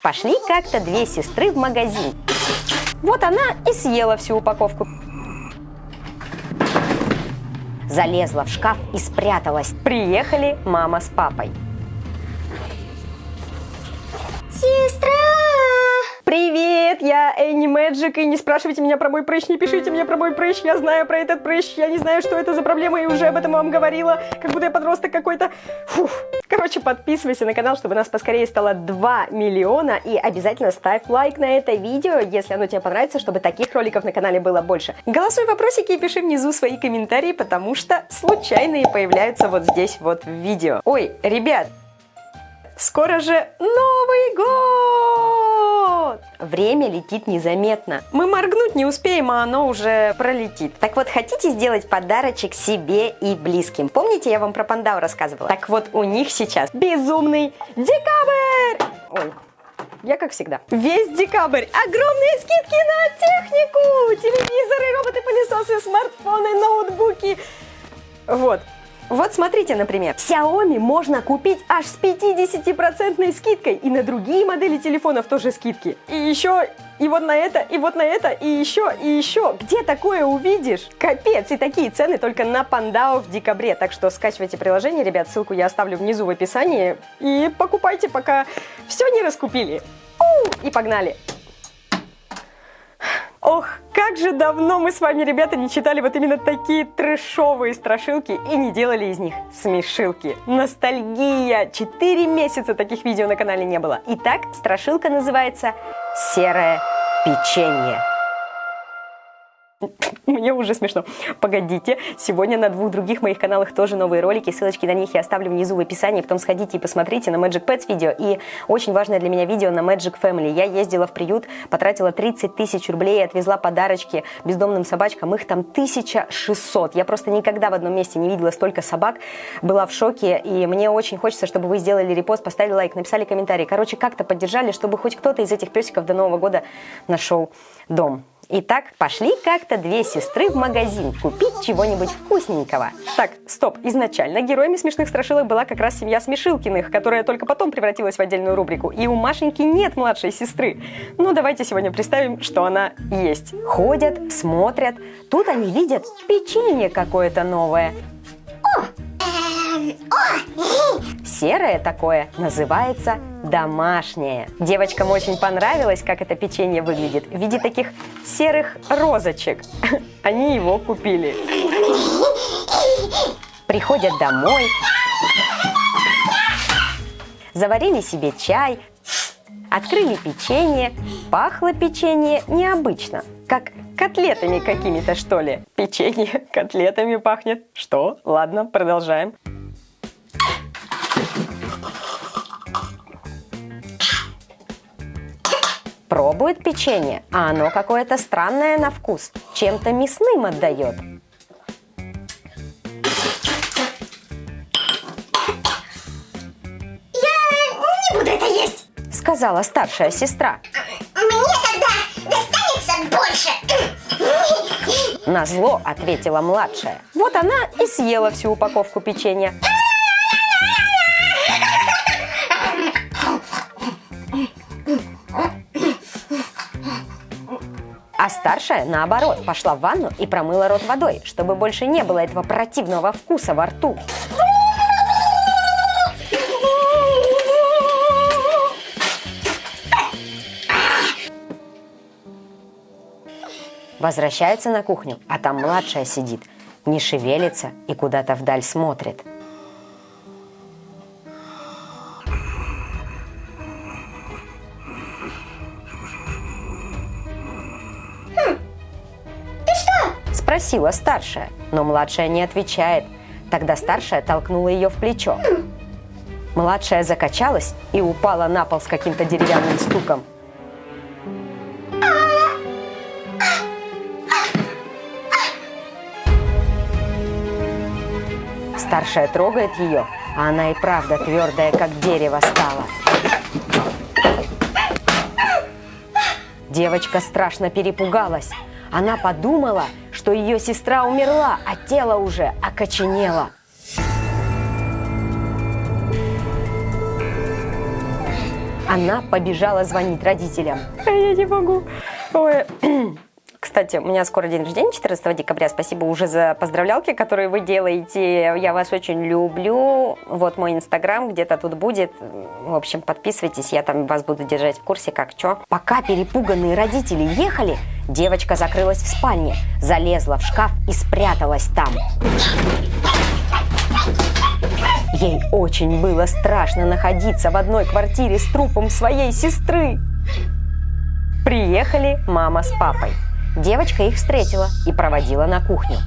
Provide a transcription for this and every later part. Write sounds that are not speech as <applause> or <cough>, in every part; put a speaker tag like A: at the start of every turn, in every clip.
A: Пошли как-то две сестры в магазин. Вот она и съела всю упаковку. Залезла в шкаф и спряталась. Приехали мама с папой. Привет, я Энни Мэджик, и не спрашивайте меня про мой прыщ, не пишите мне про мой прыщ, я знаю про этот прыщ, я не знаю, что это за проблема, и уже об этом вам говорила, как будто я подросток какой-то. Фух. Короче, подписывайся на канал, чтобы нас поскорее стало 2 миллиона, и обязательно ставь лайк на это видео, если оно тебе понравится, чтобы таких роликов на канале было больше. Голосуй вопросики и пиши внизу свои комментарии, потому что случайные появляются вот здесь вот в видео. Ой, ребят, Скоро же Новый год! Время летит незаметно. Мы моргнуть не успеем, а оно уже пролетит. Так вот, хотите сделать подарочек себе и близким? Помните, я вам про пандау рассказывала? Так вот, у них сейчас безумный декабрь! Ой, я как всегда. Весь декабрь огромные скидки на технику! Телевизоры, роботы-пылесосы, смартфоны, ноутбуки. Вот, вот смотрите, например, Xiaomi можно купить аж с 50% скидкой, и на другие модели телефонов тоже скидки. И еще, и вот на это, и вот на это, и еще, и еще. Где такое увидишь? Капец, и такие цены только на Пандао в декабре. Так что скачивайте приложение, ребят, ссылку я оставлю внизу в описании. И покупайте, пока все не раскупили. У, и погнали! Ох, как же давно мы с вами, ребята, не читали вот именно такие трэшовые страшилки и не делали из них смешилки. Ностальгия! Четыре месяца таких видео на канале не было. Итак, страшилка называется «Серое печенье». <laughs> Мне уже смешно. Погодите, сегодня на двух других моих каналах тоже новые ролики, ссылочки на них я оставлю внизу в описании, потом сходите и посмотрите на Magic Pets видео и очень важное для меня видео на Magic Family. Я ездила в приют, потратила 30 тысяч рублей, отвезла подарочки бездомным собачкам, их там 1600. Я просто никогда в одном месте не видела столько собак, была в шоке, и мне очень хочется, чтобы вы сделали репост, поставили лайк, написали комментарий, короче, как-то поддержали, чтобы хоть кто-то из этих песиков до Нового года нашел дом. Итак, пошли как-то две сестры в магазин купить чего-нибудь вкусненького. Так, стоп, изначально героями смешных страшилок была как раз семья Смешилкиных, которая только потом превратилась в отдельную рубрику. И у Машеньки нет младшей сестры. Ну, давайте сегодня представим, что она есть. Ходят, смотрят, тут они видят печенье какое-то новое.
B: О, эм, о,
A: Серое такое называется домашнее. Девочкам очень понравилось, как это печенье выглядит в виде таких серых розочек. <laughs> Они его купили. Приходят домой, заварили себе чай, открыли печенье. Пахло печенье необычно, как котлетами какими-то, что ли. Печенье <laughs> котлетами пахнет. Что? Ладно, продолжаем. Пробует печенье, а оно какое-то странное на вкус, чем-то мясным отдает.
B: я не буду это есть.
A: Сказала старшая сестра.
B: Мне тогда достанется больше.
A: На зло ответила младшая. Вот она и съела всю упаковку печенья. Старшая, наоборот, пошла в ванну и промыла рот водой, чтобы больше не было этого противного вкуса во рту. Возвращается на кухню, а там младшая сидит, не шевелится и куда-то вдаль смотрит. Спросила старшая, но младшая не отвечает. Тогда старшая толкнула ее в плечо. Младшая закачалась и упала на пол с каким-то деревянным стуком. Старшая трогает ее, а она и правда твердая, как дерево стала. Девочка страшно перепугалась. Она подумала, что ее сестра умерла, а тело уже окоченело. Она побежала звонить родителям. А я не могу. Ой. <clears throat> Кстати, у меня скоро день рождения, 14 декабря. Спасибо уже за поздравлялки, которые вы делаете. Я вас очень люблю. Вот мой инстаграм где-то тут будет. В общем, подписывайтесь, я там вас буду держать в курсе, как что. Пока перепуганные родители ехали, девочка закрылась в спальне, залезла в шкаф и спряталась там. Ей очень было страшно находиться в одной квартире с трупом своей сестры. Приехали мама с папой. Девочка их встретила и проводила на кухню.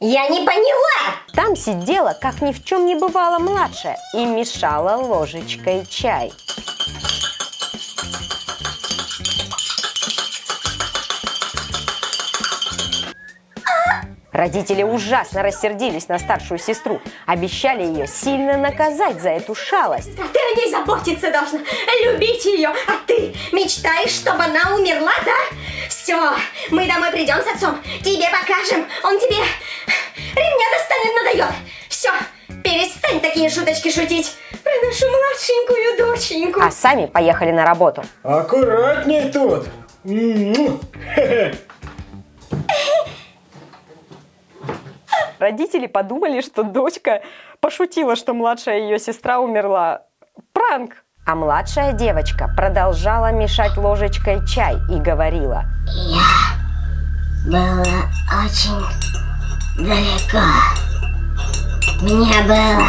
B: Я не поняла!
A: Там сидела, как ни в чем не бывало, младшая и мешала ложечкой чай. Родители ужасно рассердились на старшую сестру, обещали ее сильно наказать за эту шалость.
B: Ты о ней заботиться должна, любить ее, а ты мечтаешь, чтобы она умерла, да? Все, мы домой придем с отцом, тебе покажем, он тебе ремня достанет, надает. Все, перестань такие шуточки шутить про нашу младшенькую доченьку.
A: А сами поехали на работу.
C: Аккуратней тут. М-м. Хе-хе. <laughs>
A: Родители подумали, что дочка пошутила, что младшая ее сестра умерла. Пранк! А младшая девочка продолжала мешать ложечкой чай и говорила.
B: Было очень далеко. Мне было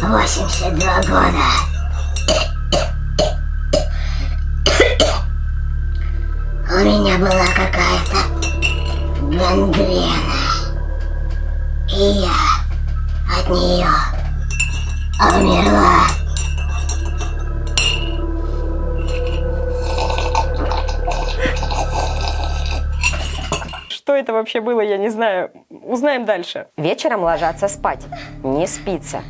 B: 82 года. У меня была какая-то гангрена. И я от нее умерла.
A: Что это вообще было, я не знаю. Узнаем дальше. Вечером ложатся спать. Не спится.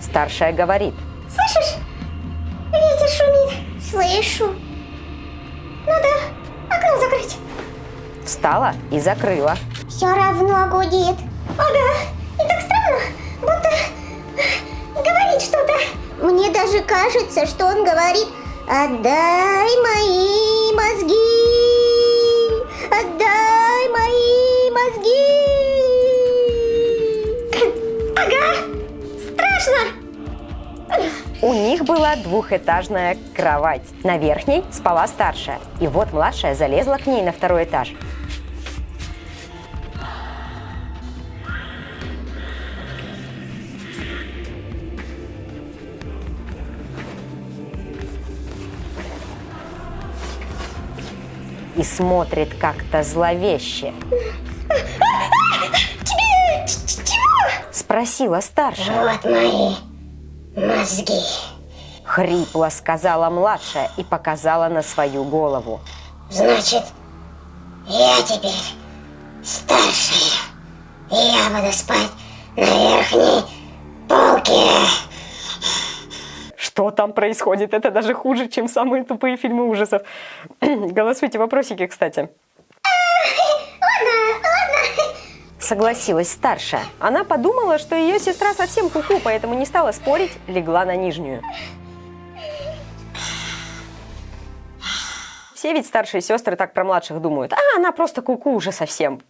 A: Старшая говорит. Встала и закрыла.
B: Все равно гудит. Ага. И так странно, будто говорит что-то. Мне даже кажется, что он говорит «Отдай мои мозги! Отдай мои мозги!» Ага. Страшно.
A: У них была двухэтажная кровать. На верхней спала старшая. И вот младшая залезла к ней на второй этаж. И смотрит как-то зловеще.
B: Тебе чего?
A: Спросила старшая.
B: Вот мои мозги.
A: Хрипло сказала младшая и показала на свою голову.
B: Значит, я теперь старшая. И я буду спать на верхней полке.
A: Что там происходит? Это даже хуже, чем самые тупые фильмы ужасов. <clears throat> Голосуйте вопросики, кстати. Согласилась старшая. Она подумала, что ее сестра совсем куку, поэтому не стала спорить, легла на нижнюю. Все ведь старшие сестры так про младших думают. А, она просто куку уже совсем.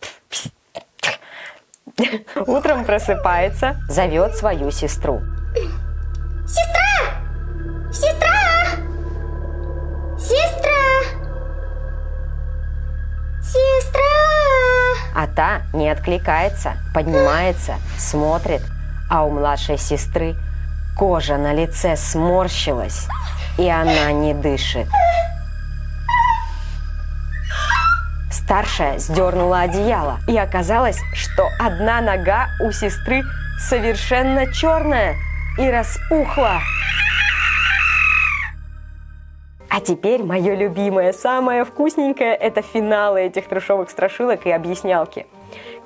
A: Утром просыпается, зовет свою сестру.
B: Сестра!
A: А та не откликается, поднимается, смотрит, а у младшей сестры кожа на лице сморщилась, и она не дышит. Старшая сдернула одеяло, и оказалось, что одна нога у сестры совершенно черная и распухла. А теперь мое любимое, самое вкусненькое – это финалы этих трешовых страшилок и объяснялки.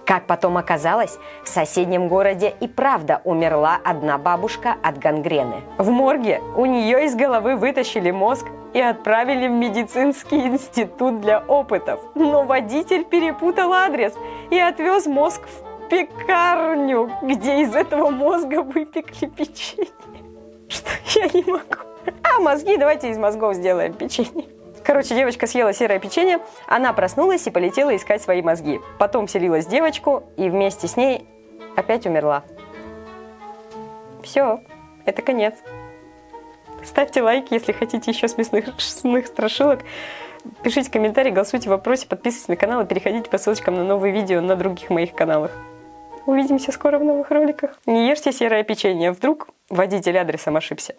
A: Как потом оказалось, в соседнем городе и правда умерла одна бабушка от гангрены. В морге у нее из головы вытащили мозг и отправили в медицинский институт для опытов. Но водитель перепутал адрес и отвез мозг в пекарню, где из этого мозга выпекли печенье. Что я не могу. А мозги давайте из мозгов сделаем печенье. Короче, девочка съела серое печенье, она проснулась и полетела искать свои мозги. Потом вселилась в девочку и вместе с ней опять умерла. Все, это конец. Ставьте лайки, если хотите еще смешных, смешных страшилок. Пишите комментарии, голосуйте в вопросе, подписывайтесь на канал и переходите по ссылочкам на новые видео на других моих каналах. Увидимся скоро в новых роликах. Не ешьте серое печенье, вдруг водитель адресом ошибся.